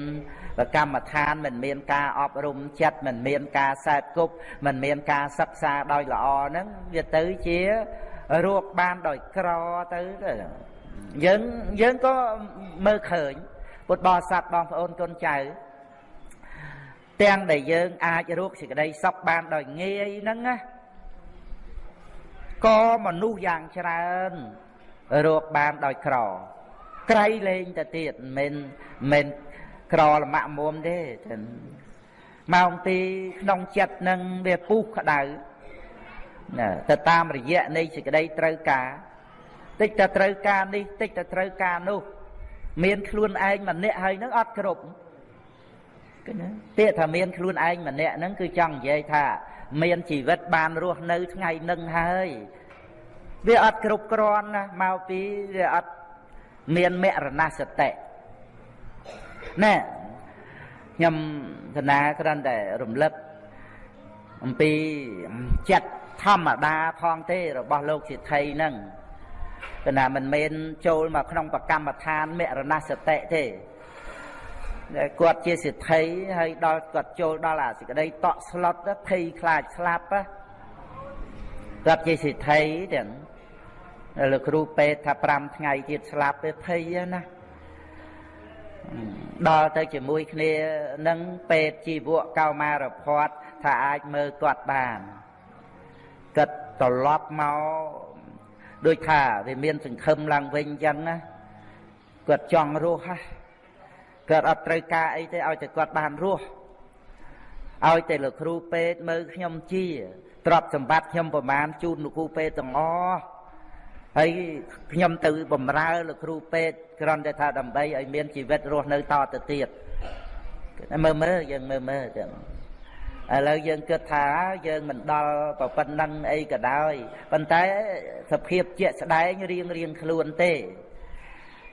កម្មដ្ឋានមិនមានការអប់រំចិត្តមិនមានការសែតគប់មិនមានការសិក្សាដោយល្អហ្នឹងវាទៅជារកបានដោយក្រទៅទៅយើងយើងក៏មើលឃើញពុទ្ធបរិស័ទបងប្អូនកូនចៅ ទាំងដែលយើងអាចរកសេចក្តីសុខបានដោយងាយហ្នឹងណាក៏មនុស្សយ៉ាងច្រើនរកបានដោយក្រ ក្រៃលែងទៅទៀតមិនមែនមិនក្រលមាក់មុំទេម៉ោងទីក្នុងចិត្តនឹងវាពុះក្តៅណាទៅតាមរយៈនៃសេចក្តីត្រូវការតិចតែត្រូវការនេះតិចតែត្រូវការនោះ មានខ្លួនឯងម្នាក់ហើយនឹងអត់គ្រប់គឺ ណាពាក្យថាមានខ្លួនឯងម្នាក់ហ្នឹងគឺចង់និយាយថា មានជីវិតបានរស់នៅថ្ងៃនឹងហើយវាអត់គ្រប់គ្រាន់ណាមកពីវាអត់មានមរណសតិណែខ្ញុំកណាគ្រាន់តែរំលឹកអំពីចិត្តធម្មតាផងទេរបស់លោកសិទ្ធិហ្នឹងកណាមិនមែនចូលមកក្នុងប្រកម្មដ្ឋានមរណសតិទេ គាត់ជាសិទ្ធិហើយដល់គាត់ចូលដល់អាសេចក្តីតក់ស្លុតភ័យខ្លាចស្លាប់គាត់ជាសិទ្ធិទាំងលោកគ្រូពេទ្យថា5ថ្ងៃទៀតស្លាប់ទៅភ័យណាដល់ទៅជាមួយគ្នានឹងពេទ្យជីវៈកោមារភ័តថាអាចមើលគាត់បានគាត់ត្រឡប់មកដូចថាវាមានសង្ឃឹមឡើងវិញអញ្ចឹងណាគាត់ចង់រស់ហ្នឹង គាត់អត់ត្រូវការអីទេឲ្យតែគាត់បានរស់ឲ្យតែលោកគ្រូពេទ្យមើលខ្ញុំជាទ្រព្យសម្បត្តិខ្ញុំប្រមាណជូនលោកគ្រូពេទ្យទាំងអស់ហើយខ្ញុំទៅបំរើលោកគ្រូពេទ្យគ្រាន់តែថាដើម្បីឲ្យមានជីវិតរស់នៅតទៅទៀតមើលមើលយើងមើលមើលចឹងឥឡូវយើងគិតថាយើងមិនដល់ប៉ុណ្ណឹងអីក៏ដោយប៉ុន្តែសភាពជាក់ស្ដែងរៀងរៀងខ្លួនទេ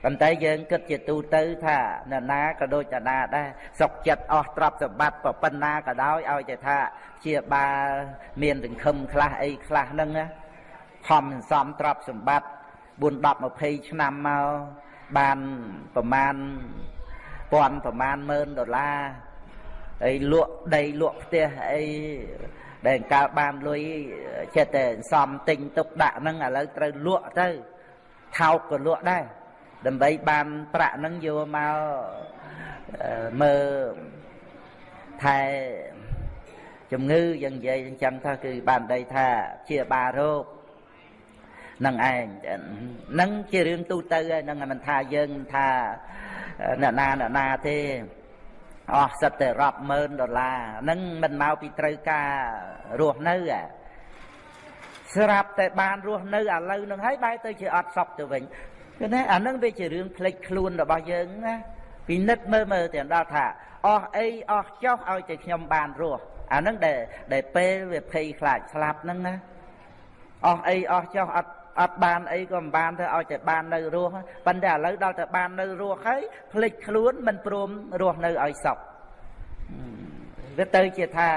ប៉ុន្តែយើងគិតជាទូទៅថានរណាក៏ដូចតាណាដែរសុខចិត្តអស់ទ្រព្យសម្បត្តិប៉ុណ្ណាក៏ដោយឲ្យតែថាជាបាលមានសង្ឃឹមខ្លះអីខ្លះហ្នឹងខំសន្សំទ្រព្យសម្បត្តិ4 10 20ឆ្នាំមកបានប្រមាណពាន់ប្រមាណម៉ឺនដុល្លារអីលក់ដីលក់ផ្ទះអីដែលកាលបានលុយចិត្តតែសំទិញទុកដាក់ហ្នឹងឥឡូវត្រូវលក់ទៅថោកក៏លក់ដែរ ដើម្បីបានប្រាក់ហ្នឹងយកមកមើលថែជំងឺយ៉ាងនិយាយអញ្ចឹងថាគឺបានដីថាជាបារោគនឹងឯងនឹងជារឿងទូទៅហើយនឹងមិនថាយើងថាអ្នកណាអ្នកណាទេអស់សិតតែរាប់ម៉ឺនដុល្លារហ្នឹងមិនមកពីត្រូវការរស់នៅស្រាប់តែបានរស់នៅឥឡូវនឹងហើយបែរទៅជាអត់សុខទៅវិញ គឺណាអានឹងវាជារឿងផ្លេចខ្លួនរបស់យើងណាពិនិត្យមើលមើលទាំងដល់ថាអស់អីអស់ចោះឲ្យតែខ្ញុំបានរស់អានឹងដែលដែលពេលវាភ័យខ្លាចស្លាប់ហ្នឹងណាអស់អីអស់ចោះអត់អត់បានអីក៏មិនបានទៅឲ្យតែបាននៅរស់ប៉ុន្តែឥឡូវដល់តែបាននៅរស់ហើយភ្លេចខ្លួនមិនព្រមរស់នៅឲ្យសុខវាទៅជាថា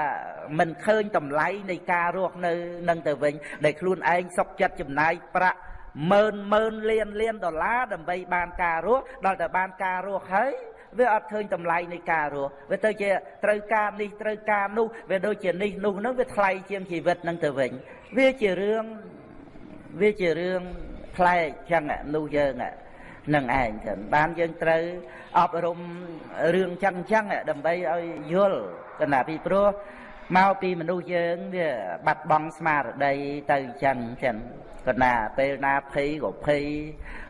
មិនឃើញតម្លៃនៃការរស់នៅនឹងទៅវិញដែលខ្លួនឯងសុខចិត្តចំណាយប្រាក់ ម៉ឺនម៉ឺនលានលានដុល្លារដើម្បីបានការរស់ដល់តែបានការរស់ហើយវាអត់ឃើញតម្លៃនៃការរស់វាទៅជាត្រូវការនេះត្រូវការនោះវាដូចជានេះនោះនឹងវាថ្លៃជាងជីវិតនឹងទៅវិញវាជារឿងវាជារឿងផ្លែកចឹងនោះយើងនឹងឯងចឹងបានយើងត្រូវអប់រំរឿងចឹងចឹងដើម្បីឲ្យយល់កណ្ដាពីព្រោះមកពីមនុស្សយើងវាបាត់បង់ស្មារតីទៅចឹងចឹង កណាពេលណាភ័យក៏ភ័យ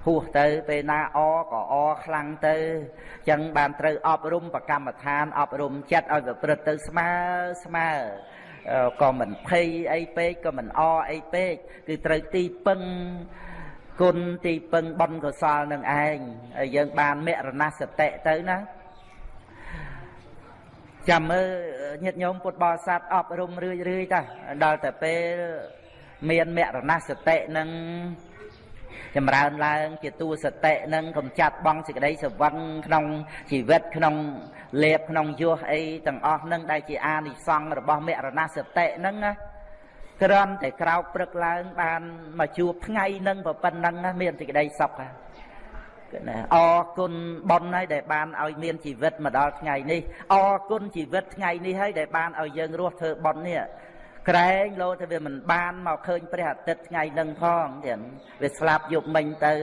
ហួសទៅពេលណាអក៏អខ្លាំងទៅចឹងបានត្រូវអប់រំប្រកម្មដ្ឋានអប់រំចិត្តឲ្យប្រព្រឹត្តទៅស្មើស្មើក៏មិនភ័យអីពេកក៏មិនអអីពេកគឺត្រូវទីពឹងគុណទីពឹងបុណ្យកុសលនឹងឯងហើយយើងបានមរណសតិទៅណាចាំមើលញាតិញោមពុទ្ធបរិស័ទអប់រំរឿយរឿយតាដល់តែពេល មានមរណសតិនឹងចម្រើនឡើងជាទូសតិនឹងកំចាត់បងសេចក្តីសវឹងក្នុងជីវិតក្នុងលេបក្នុងយោះអីទាំងអស់នឹងដែលជាអានិសង្ឃរបស់មរណសតិនឹងណាក្រំតែក្រោកព្រឹកឡើងបានមកជួបថ្ងៃនឹងប៉ុណ្ណឹងមានសេចក្តីសុខណាអរគុណប៉ុនហើយដែលបានឲ្យមានជីវិតមកដល់ថ្ងៃនេះអរគុណជីវិតថ្ងៃនេះហើយដែលបានឲ្យយើងរស់ធ្វើប៉ុននេះ ក្រែងលោថាវាមិនបានមកឃើញព្រះអាទិត្យថ្ងៃនឹងផងទៀតវាស្លាប់យប់មិញទៅ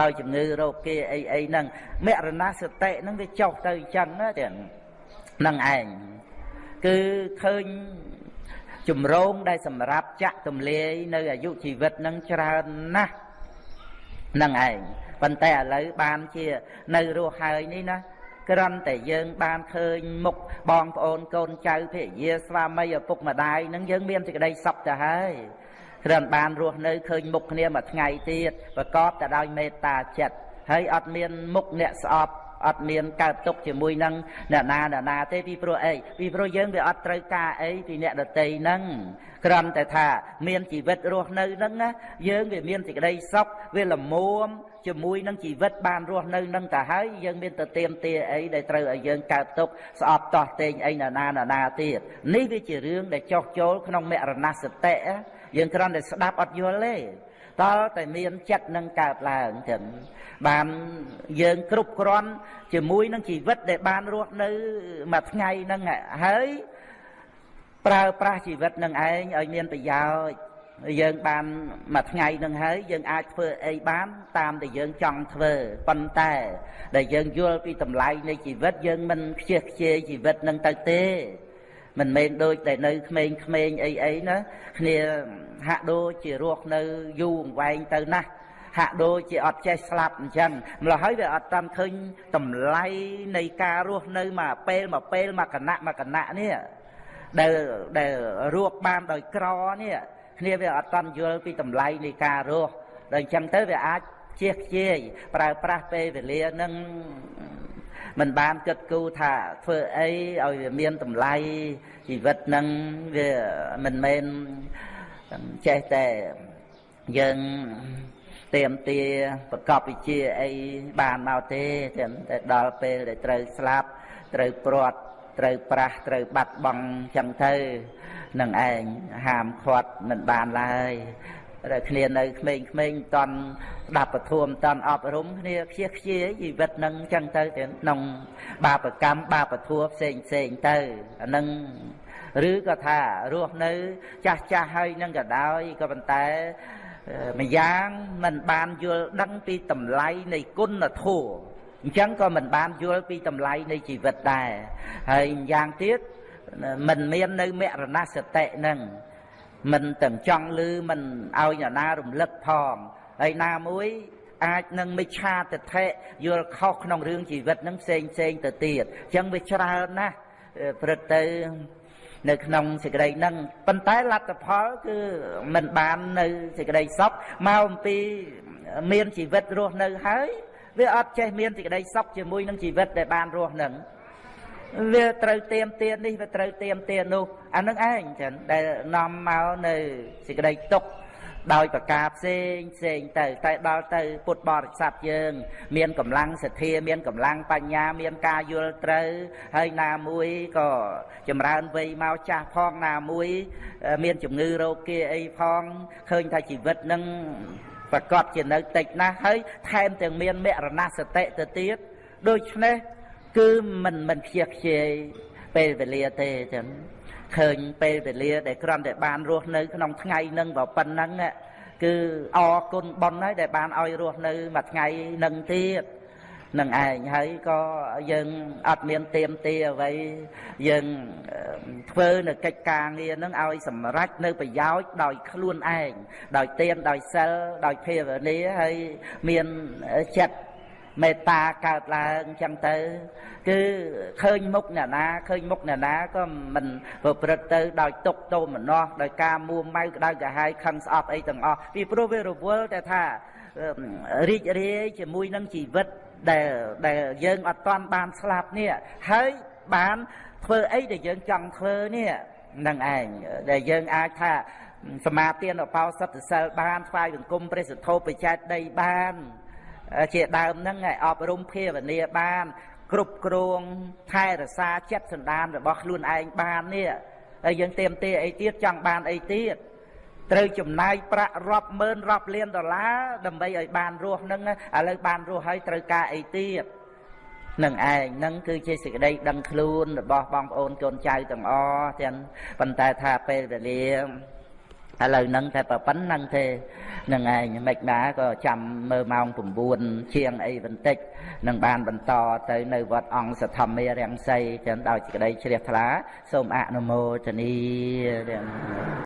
ដោយជំងឺរោគគេអីអីហ្នឹងមរណសតិហ្នឹងវាចុះទៅអញ្ចឹងណាទៀតហ្នឹងឯងគឺឃើញជំរងដែលសម្រាប់ចាក់ទម្លាយនៅអាយុជីវិតនឹងច្រើនណាស់ហ្នឹងឯងប៉ុន្តែឥឡូវបានជានៅរស់ហើយនេះណា គ្រាន់តែយើងបានឃើញមុខបងប្អូនកូនចៅភរិយាស្វាមីឪពុកម្ដាយនឹងយើងមានសេចក្តីសុខទៅហើយគ្រាន់បានរស់នៅឃើញមុខគ្នាមួយថ្ងៃទៀតប្រកបតែដោយមេត្តាចិត្តហើយអត់មានមុខអ្នកស្អប់អត់មានកើតទុកជាមួយនឹងអ្នកណាអ្នកណាទេពីព្រោះអីពីព្រោះយើងវាអត់ត្រូវការអីពីអ្នកដតីហ្នឹងគ្រាន់តែថាមានជីវិតរស់នៅហ្នឹងណាយើងវាមានសេចក្តីសុខវាល្មម ជាមួយនឹងជីវិតបានរស់នៅនឹងទៅហើយយើងមានទៅទៀមទាអីដែលត្រូវឲ្យយើងកើតទុកស្អប់តោះតេងអីណាណាណាទៀតនេះវាជារឿងដែលចោះចូលក្នុងមរណសតិយើងគ្រាន់តែស្ដាប់អត់យល់ទេតើតែមានចិត្តនឹងកើតឡើងចឹងបានយើងគ្រប់គ្រាន់ជាមួយនឹងជីវិតដែលបានរស់នៅមួយថ្ងៃហ្នឹងហើយប្រើប្រាស់ជីវិតនឹងឯងឲ្យមានប្រយោជន៍ យើងបានមួយថ្ងៃនឹងហើយយើងអាចធ្វើអីបាន តាមដែលយើងចង់ធ្វើប៉ុន្តែ ដែលយើងយល់ពីតម្លៃនៃជីវិតយើងមិនខ្ជិះខ្ជាយជីវិតនឹងទៅទេ មិនមែនដូចតែនៅក្មេងៗអីអីណាគ្នាហាក់ដូចជារស់នៅយូរអង្វែងទៅណាស់ហាក់ដូចជាអត់ចេះស្លាប់អញ្ចឹងម្ល៉េះហើយវាអត់តាមឃើញតម្លៃនៃការរស់នៅមកពេលមកពេលមកគណៈមកគណៈនេះដែលដែលរស់បានដោយក្រនេះ គ្នាវាអត់តន់យល់ពីតម្លៃនៃការរស់ដល់អញ្ចឹងទៅវាអាចជះខ្ជាយប្រើប្រាស់ពេលវេលានឹងមិនបានគិតគូរថាធ្វើអីឲ្យវាមានតម្លៃជីវិតនឹងវាមិនមែនចេះតែយើងទៀមទាប្រកបវិជាអីបានមកទេតែដល់ពេលដែលត្រូវស្លាប់ត្រូវព្រាត់ ត្រូវប្រាស់ត្រូវបាត់បង់ចឹងទៅនឹងឯងហាមឃាត់មិនបានឡើយតែគ្នានៅក្មេងៗមិនតន់ស្ដាប់ពធមតន់អប់រំគ្នាខ្ជិះខ្ជាយជីវិតនឹងចឹងទៅក្នុងបាបកម្មបាបធัวផ្សេងផ្សេងទៅអានឹងឬក៏ថារស់នៅ ចាស់ចាស់ហើយនឹងក៏ដោយក៏ប៉ុន្តែម្យ៉ាងមិនបានយល់ដឹងពីតម្លៃនៃគុណធម៌ អញ្ចឹងក៏មិនបានយល់ពីតម្លៃនៃជីវិតដែរហើយយ៉ាងទៀតមិនមាននៅមរណសតិនឹងមិនទាំងចង់ឮមិនឲ្យអ្នកណារំលឹកផងហើយណាមួយអាចនឹងមិឆាទិដ្ឋិយល់ខុសក្នុងរឿងជីវិតនឹងផ្សេងផ្សេងទៅទៀតអញ្ចឹងវាច្រើនណាស់ព្រឹកទៅនៅក្នុងសេចក្តីហ្នឹងប៉ុន្តែលទ្ធផលគឺមិនបាននៅសេចក្តីសុខមកអំពីមានជីវិតរស់នៅហើយ វាអត់ចេះមានសេចក្តីសុខជាមួយនឹងជីវិតដែលបានរស់នឹងវាត្រូវទៀមទាននេះវាត្រូវទៀមទាននោះអានឹងឯងចឹងដែលនាំមកនៅសេចក្តីទុក្ខដោយប្រការផ្សេងផ្សេងទៅ តែដល់ទៅពុទ្ធបរិស័ទយើង មានកម្លាំងសទ្ធាមានកម្លាំងបញ្ញា មានការយល់ត្រូវ ហើយណាមួយក៏ចម្រើនវ័យមកចាស់ផងណាមួយ មានជំងឺរោគគាអីផងឃើញថាជីវិតនឹង ប្រកបជានៅតិចណាស់ហើយថែមទាំងមានមរណសតិទៅទៀតដូច្នេះគឺមិនមិនខ្ជិះខ្ជាយពេលវេលាទេចឹងឃើញពេលវេលាដែលគ្រាន់តែបានរស់នៅក្នុងថ្ងៃនឹងក៏ប៉ុណ្ណឹងគឺអរគុណប៉ុនហើយដែលបានឲ្យរស់នៅមួយថ្ងៃនឹងទៀត នឹងឯងហើយក៏យើងអត់មានទៀមទាអ្វីយើងធ្វើនៅកិច្ចការងារនឹងឲ្យសម្រេចនៅប្រយោជន៍ដោយខ្លួនឯងដោយទៀនដោយសិលដោយភាវនាហើយមានចិត្តមេត្តាកើតឡើងចឹងទៅគឺឃើញមុខអ្នកណាឃើញមុខអ្នកណាក៏មិនប្រព្រឹត្តទៅដោយទុកទោមនោះដោយការមួម៉ៅក្តៅកាហាយខឹងស្អប់អីទាំងអស់ពីព្រោះវារវល់តែថារីករាយជាមួយនឹងជីវិត ដែលដែលយើងអត់តាន់បានស្លាប់នេះហើយបានធ្វើអីដែលយើងចង់ធ្វើនេះនឹងឯងដែលយើងអាចថាសមាទានអបោសតសិលបានថ្វាយបង្គំព្រះសទ្ធោបច្ច័យដីបានជាដើមហ្នឹងឲ្យអប់រំភាវនាបាន គ្រប់គ្រងថែរក្សាចិត្តសន្តានរបស់ខ្លួនឯងបាននេះហើយយើងเตรียมទេអីទៀតចង់បានអីទៀត ត្រូវចំណាយប្រាក់រាប់ម៉ឺនរាប់លានដុល្លារដើម្បីឲ្យបានរស់នឹងឥឡូវបានរស់ហើយត្រូវការអីទៀតនឹងឯងនឹងគឺជាសេចក្តីដឹងខ្លួនរបស់បងប្អូនកូនចៅទាំងអស់ទាំងប៉ុន្តែថាពេលវេលាឥឡូវហ្នឹងតែប៉ុណ្្នឹងទេនឹងឯងមិនណាក៏ចាំមើលម៉ោង9ជាងអីបន្តិចនឹងបានបន្តទៅនៅវត្តអង្គសធម្មារាំងសីចឹងដោយសេចក្តីជ្រះថ្លាសូមអនុមោទនី